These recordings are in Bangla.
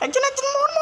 একজন একজন মর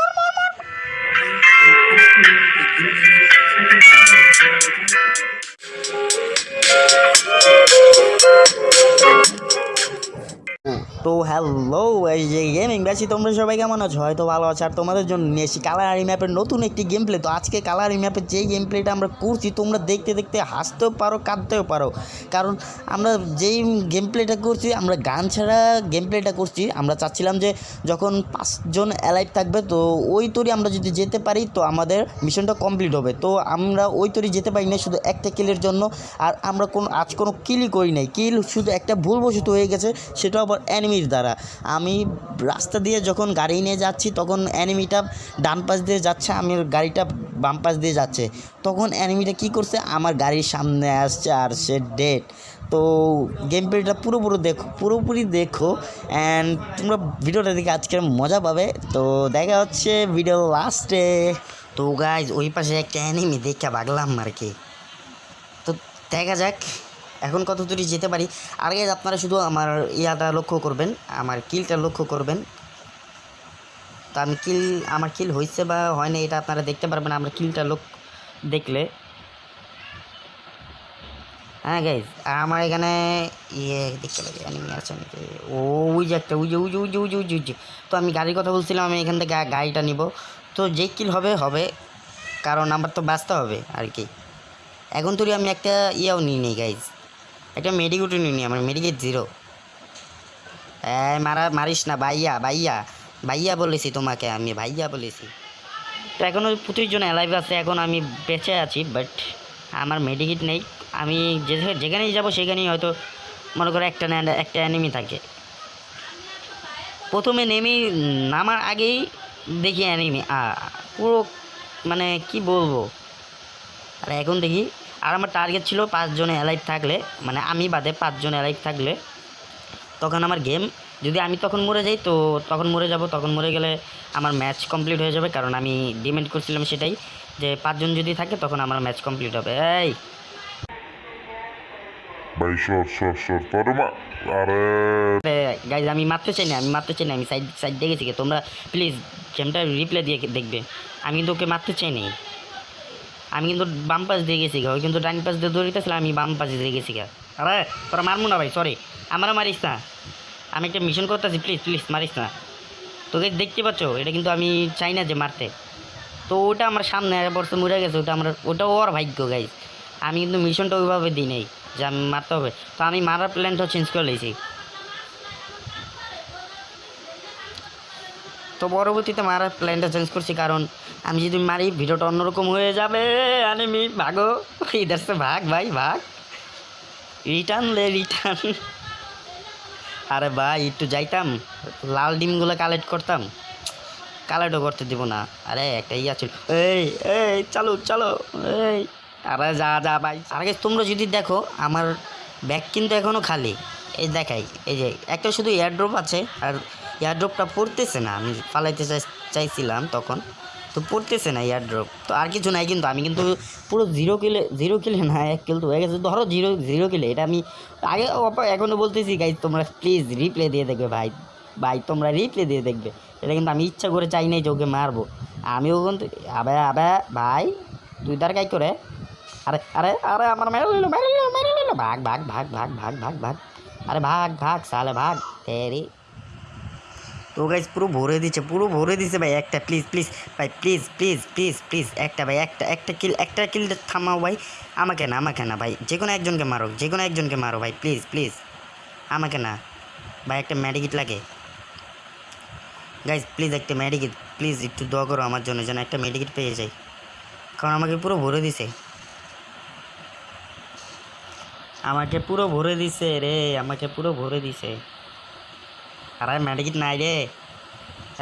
তো হ্যালো এই যে গেমিং বেশি তোমরা সবাই কেমন আছো? হয়তো ভালো আছো। আর তোমাদের জন্য নিয়ে এসেছি কালারি ম্যাপের নতুন একটি গেম প্লে তো আজকে কালারি ম্যাপের যেই গেম প্লেটা আমরা করছি, তোমরা দেখতে দেখতে হাসতেও পারো, কাঁদতেও পারো। কারণ আমরা যেই গেম প্লেটা করছি, আমরা গান ছাড়া গেম প্লেটা করছি। আমরা চাচ্ছিলাম যে যখন পাঁচজন অ্যালাইভ থাকবে, তো ওই তরি আমরা যদি যেতে পারি, তো আমাদের মিশনটা কমপ্লিট হবে। তো আমরা ওই তরি যেতে পারি না শুধু একটা কিলের জন্য। আর আমরা কোনো, আজ কোনো কিলই করি নাই। কিল শুধু একটা ভুলবশত হয়ে গেছে সেটা আবার অ্যানিমির দ্বারা। আমি রাস্তা দিয়ে যখন গাড়ি নিয়ে যাচ্ছি, তখন অ্যানিমিটা ডান পাশ দিয়ে যাচ্ছে, আমি গাড়িটা বাম পাশ দিয়ে যাচ্ছে। তখন অ্যানিমিটা কী করছে? আমার গাড়ির সামনে আসছে আর সে ডেট তো গেম প্লেটা পুরোপুরি দেখো পুরোপুরি দেখো অ্যান্ড তোমরা ভিডিওটা দেখে আজকের মজা পাবে। তো দেখা হচ্ছে ভিডিও লাস্টে তো গাইজ ওই পাশে একটা অ্যানিমি দেখে ভাগলাম আর কি। তো দেখা যাক। এখন কত দূরে যেতে পারি? আর guys, আপনারা শুধু আমার ইয়াটা লক্ষ্য করবেন আমার কিলটা লক্ষ্য করবেন। তো আমি কিল আমার কিল হয়েছে বা হয় না এটা আপনারা দেখতে পারবেন আমার কিলটা লোক দেখলে। হ্যাঁ গাইজ আমার এখানে ইয়ে দেখতে পারি অ্যানিমি আছে নাকি ও ওই যে একটা ওই যে ওই যে ওই যে তো আমি গাড়ির কথা বলছিলাম আমি এখান থেকে গাড়িটা নিব। তো যে কিল হবে হবে। কারণ আমার তো বাঁচতে হবে আর কি। এখন তোরই আমি একটা ইয়েও নিই নি গাইজ একটা মেডিকেটও নিই নি, আমার মেডিকেট জিরো হ্যাঁ মারা, মারিস না, ভাইয়া ভাইয়া ভাইয়া বলেছি তোমাকে আমি, ভাইয়া বলেছি। তো এখনও প্রচুর জন অ্যালাইভ আছে, এখন আমি বেঁচে আছি বাট আমার মেডিকেট নেই। আমি যেখানেই যাব সেখানেই হয়তো মনে করো একটা না, একটা অ্যানিমি থাকে। প্রথমে নেমে, নামার আগেই দেখি অ্যানিমি পুরো মানে কি বলব? আর এখন দেখি আর আমার টার্গেট ছিল পাঁচজনে অ্যালাইভ থাকলে মানে আমি বাদে পাঁচজন অ্যালাইভ থাকলে তখন আমার গেম যদি আমি তখন মরে যাই তো তখন মরে যাব তখন মরে গেলে আমার ম্যাচ কমপ্লিট হয়ে যাবে কারণ আমি ডিমেন্ড করছিলাম সেটাই যে পাঁচজন যদি থাকে তখন আমার ম্যাচ কমপ্লিট হবে। এই! গাইজ আমি মারতে চাই না আমি মারতে চাই না আমি সাইড সাইড দেখেছি তোমরা প্লিজ গেমটা রিপ্লে দিয়ে দেখবে। আমি কিন্তু ওকে মারতে চাই নাই। আমি কিন্তু বাম পাশ দিয়ে গেছি গা, ওই কিন্তু ডান পাশ দিয়ে দৌড়িতেছিল আমি বাম পাশে দিয়ে গেছি গা। আরে, তোরা মারবো না ভাই সরি আমারও মারিস না। আমি একটা মিশন করতেছি প্লিজ প্লিজ মারিস না। তোকে দেখতে পাচ্ছ, এটা কিন্তু আমি চাই না যে মারতে। তো ওটা আমার সামনে বছর মরে গেছে, ওটা আমার, ওটা ওর ভাগ্য গাইজ আমি কিন্তু মিশনটা ওইভাবে দিই নাই, যে আমি মারতে হবে। তো আমি মারার প্ল্যানটা চেঞ্জ করে নিয়েছি তো পরবর্তীতে মারার প্ল্যানটা চেঞ্জ করছি, কারণ আমি যদি মারি, ভিডিওটা অন্যরকম হয়ে যাবে, আনিমি। ভাগো ইধার সে ভাগ, ভাই, ভাগ। রিটার্ন লে রিটার্ন আরে ভাই, একটু যাইতাম, লাল ডিমগুলো কালেক্ট করতাম। কালেক্টও করতে দিব না। আরে, একটা ইয়া ছিল। এই এই, চালো চালো, এই। আরে যা যা, ভাই। আরে তোমরা যদি দেখো, আমার ব্যাগ কিন্তু এখনও খালি। এই দেখাই, এই যে, একটা শুধু এয়ারড্রপ আছে, আর এয়ারড্রপটা পড়তেছে না। আমি পালাইতে চাই, চাইছিলাম তখন। তো পড়তেছে না এয়ারড্রপ তো আর কিছু নাই কিন্তু আমি কিন্তু পুরো জিরো কিলে জিরো কিলে না, এক কিল তো হয়ে গেছে। ধরো জিরো জিরো কিলে এটা আমি আগে এখনও বলতেছি গাই তোমরা প্লিজ রিপ্লে দিয়ে দেখবে ভাই। ভাই, তোমরা রিপ্লে দিয়ে দেখবে। এটা কিন্তু আমি ইচ্ছা করে চাই নাই যে ওকে মারবো। আমিও কিন্তু, আবে আবে, ভাই, তুই তার গাই করে? আরে আরে আরে, আমার মেরে নিল মেরে নিল মেরে নিল। ভাগ ভাগ ভাগ ভাগ ভাগ ভাগ ভাগ। আরে ভাগ ভাগ, সালে ভাগ। তেরি। তো গাইজ পুরো ভরে দিচ্ছে, পুরো ভরে দিচ্ছে ভাই, একটা প্লিজ প্লিজ ভাই প্লিজ প্লিজ প্লিজ প্লিজ একটা ভাই, একটা একটা কিল একটা কিল থামাও ভাই। আমাকে না আমাকে না ভাই, যে কোনো একজনকে মারো যে কোনো একজনকে মারো ভাই প্লিজ প্লিজ আমাকে না। ভাই, একটা ম্যাডিকিট লাগে। গাইজ প্লিজ একটা ম্যাডিকিট প্লিজ একটু দোয়া করো আমার জন্য, যেন একটা মেডিকিট পেয়ে যাই। কারণ আমাকে পুরো ভরে দিছে। আমাকে পুরো ভরে দিছে রে, আমাকে পুরো ভরে দিছে। আরে মেডিকিট নাই রে।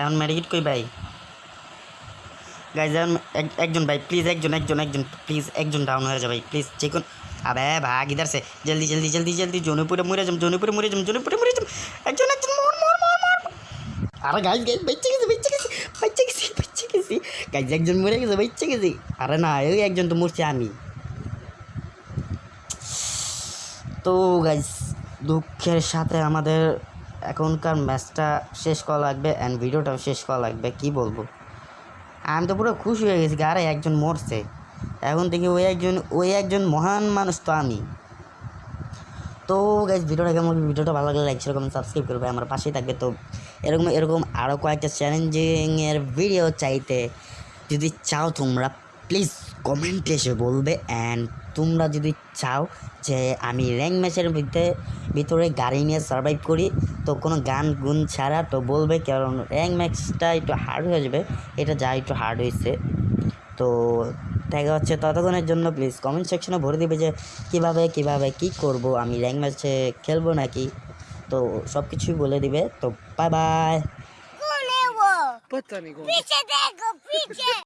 এখন মেডিকিট কই ভাই? গাইজ একজন ভাই প্লিজ একজন একজন একজন প্লিজ একজন ডাউন হয়ে যাবে ভাই প্লিজ যে কোন আবে ভাগ, ইধার সে। জলদি জলদি জলদি জলদি, জোনপুরে মরে যাম, জোনপুরে মরে যাম, জোনপুরে মরে যাম। একজন একজন, মর মর মর মর। আরে গাইজ গাইজ বেঁচে গেছে বেঁচে গেছে, বেঁচে গেছি বেঁচে গেছি। গাইজ একজন মরে গেছে, বেঁচে গেছি। আরে না ওই একজন তো মরছে আমি। তো গাইজ দুঃখের সাথে আমাদের এখনকার ম্যাচটা শেষ করা লাগবে অ্যান্ড ভিডিওটাও শেষ করা লাগবে, কি বলব? আমি তো পুরো খুশি হয়ে গেছি আরে একজন মরছে। এখন থেকে ওই একজন ওই একজন মহান মানুষ তো আমি। তো গাইজ ভিডিওটা কেমন ভিডিওটা ভালো লাগলে লাইক কমেন্ট সাবস্ক্রাইব করবে, আমার পাশেই থাকবে। তো এরকম এরকম আরও কয়েকটা চ্যালেঞ্জিংয়ের ভিডিও চাইতে যদি চাও তোমরা প্লিজ কমেন্টে এসে বলবে অ্যান্ড তোমরা যদি চাও যে আমি র্যাঙ্ক ম্যাচের ভিতরে ভিতরে গাড়ি নিয়ে সার্ভাইভ করি তো কোনো গান গুন ছাড়া তো বলবে কারণ র্যাঙ্ক ম্যাচটা একটু হার্ড হয়ে যাবে এটা যা একটু হার্ড হয়েছে। তো দেখা হচ্ছে ততক্ষণের জন্য প্লিজ কমেন্ট সেকশনে ভরে দিবে যে কীভাবে কীভাবে কি করব আমি র্যাঙ্ক ম্যাচে খেলব নাকি? তো সব কিছুই বলে দিবে তো বাই বাই